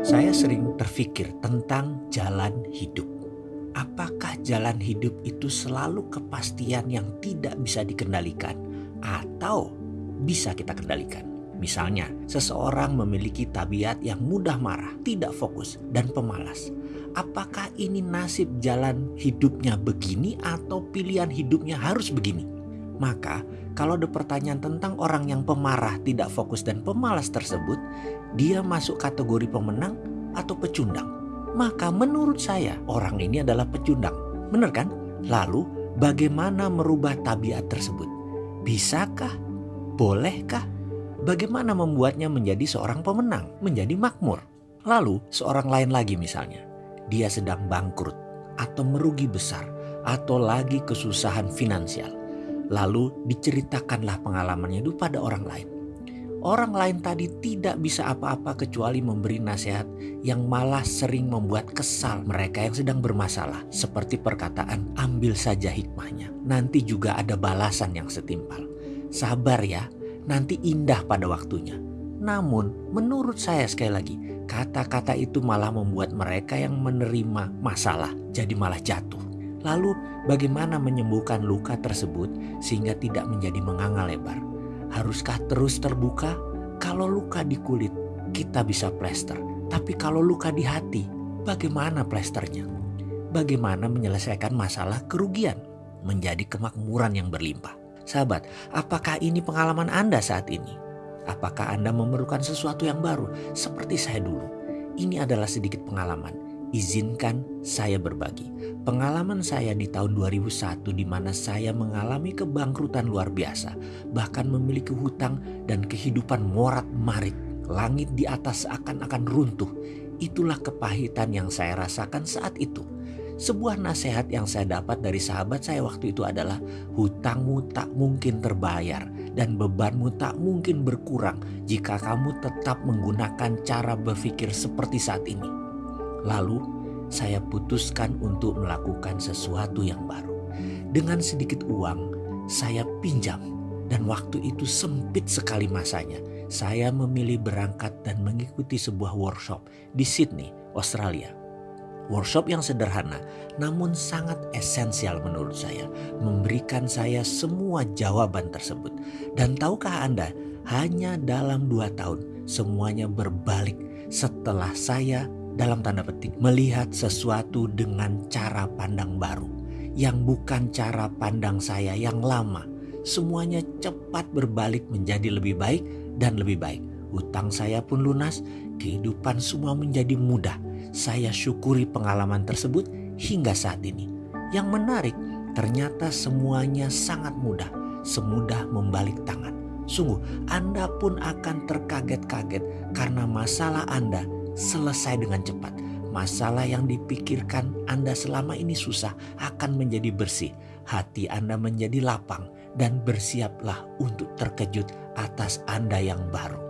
Saya sering terfikir tentang jalan hidup. Apakah jalan hidup itu selalu kepastian yang tidak bisa dikendalikan atau bisa kita kendalikan? Misalnya, seseorang memiliki tabiat yang mudah marah, tidak fokus, dan pemalas. Apakah ini nasib jalan hidupnya begini atau pilihan hidupnya harus begini? Maka, kalau ada pertanyaan tentang orang yang pemarah, tidak fokus, dan pemalas tersebut, dia masuk kategori pemenang atau pecundang? Maka menurut saya, orang ini adalah pecundang. Benar kan? Lalu, bagaimana merubah tabiat tersebut? Bisakah? Bolehkah? Bagaimana membuatnya menjadi seorang pemenang, menjadi makmur? Lalu seorang lain lagi misalnya, dia sedang bangkrut atau merugi besar atau lagi kesusahan finansial. Lalu diceritakanlah pengalamannya itu pada orang lain. Orang lain tadi tidak bisa apa-apa kecuali memberi nasihat yang malah sering membuat kesal mereka yang sedang bermasalah. Seperti perkataan ambil saja hikmahnya. Nanti juga ada balasan yang setimpal. Sabar ya, nanti indah pada waktunya. Namun, menurut saya sekali lagi, kata-kata itu malah membuat mereka yang menerima masalah jadi malah jatuh. Lalu, bagaimana menyembuhkan luka tersebut sehingga tidak menjadi menganga lebar? Haruskah terus terbuka? Kalau luka di kulit, kita bisa plester. Tapi kalau luka di hati, bagaimana plesternya? Bagaimana menyelesaikan masalah kerugian menjadi kemakmuran yang berlimpah? Sahabat, apakah ini pengalaman Anda saat ini? Apakah Anda memerlukan sesuatu yang baru seperti saya dulu? Ini adalah sedikit pengalaman. Izinkan saya berbagi. Pengalaman saya di tahun 2001 di mana saya mengalami kebangkrutan luar biasa. Bahkan memiliki hutang dan kehidupan morat marit. Langit di atas akan-akan runtuh. Itulah kepahitan yang saya rasakan saat itu sebuah nasihat yang saya dapat dari sahabat saya waktu itu adalah hutangmu tak mungkin terbayar dan bebanmu tak mungkin berkurang jika kamu tetap menggunakan cara berpikir seperti saat ini. Lalu saya putuskan untuk melakukan sesuatu yang baru. Dengan sedikit uang saya pinjam dan waktu itu sempit sekali masanya. Saya memilih berangkat dan mengikuti sebuah workshop di Sydney, Australia Workshop yang sederhana namun sangat esensial menurut saya. Memberikan saya semua jawaban tersebut. Dan tahukah Anda hanya dalam dua tahun semuanya berbalik setelah saya dalam tanda petik melihat sesuatu dengan cara pandang baru. Yang bukan cara pandang saya yang lama. Semuanya cepat berbalik menjadi lebih baik dan lebih baik. Utang saya pun lunas, kehidupan semua menjadi mudah saya syukuri pengalaman tersebut hingga saat ini. Yang menarik, ternyata semuanya sangat mudah, semudah membalik tangan. Sungguh, Anda pun akan terkaget-kaget karena masalah Anda selesai dengan cepat. Masalah yang dipikirkan Anda selama ini susah akan menjadi bersih. Hati Anda menjadi lapang dan bersiaplah untuk terkejut atas Anda yang baru.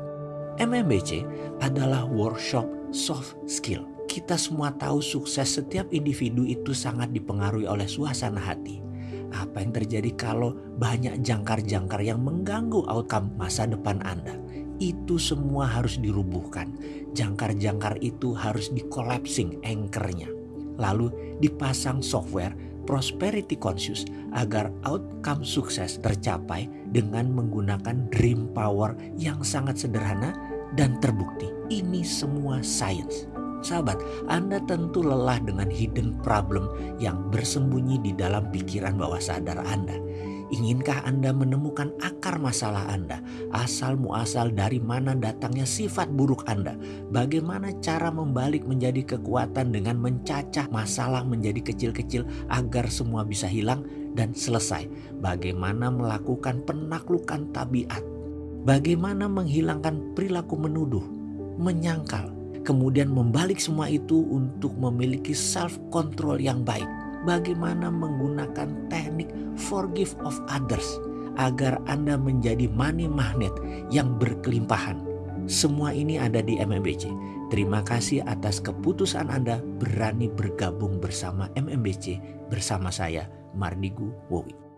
MMBC adalah workshop soft skill kita semua tahu sukses setiap individu itu sangat dipengaruhi oleh suasana hati. Apa yang terjadi kalau banyak jangkar-jangkar yang mengganggu outcome masa depan Anda? Itu semua harus dirubuhkan. Jangkar-jangkar itu harus dikolapsing anchornya. Lalu dipasang software prosperity conscious agar outcome sukses tercapai dengan menggunakan dream power yang sangat sederhana dan terbukti. Ini semua science. Sahabat, Anda tentu lelah dengan hidden problem yang bersembunyi di dalam pikiran bawah sadar Anda. Inginkah Anda menemukan akar masalah Anda? Asal muasal dari mana datangnya sifat buruk Anda? Bagaimana cara membalik menjadi kekuatan dengan mencacah masalah menjadi kecil-kecil agar semua bisa hilang dan selesai? Bagaimana melakukan penaklukan tabiat? Bagaimana menghilangkan perilaku menuduh, menyangkal, kemudian membalik semua itu untuk memiliki self control yang baik. Bagaimana menggunakan teknik forgive of others agar Anda menjadi money magnet yang berkelimpahan. Semua ini ada di MMBC. Terima kasih atas keputusan Anda berani bergabung bersama MMBC bersama saya Mardigu Wowi.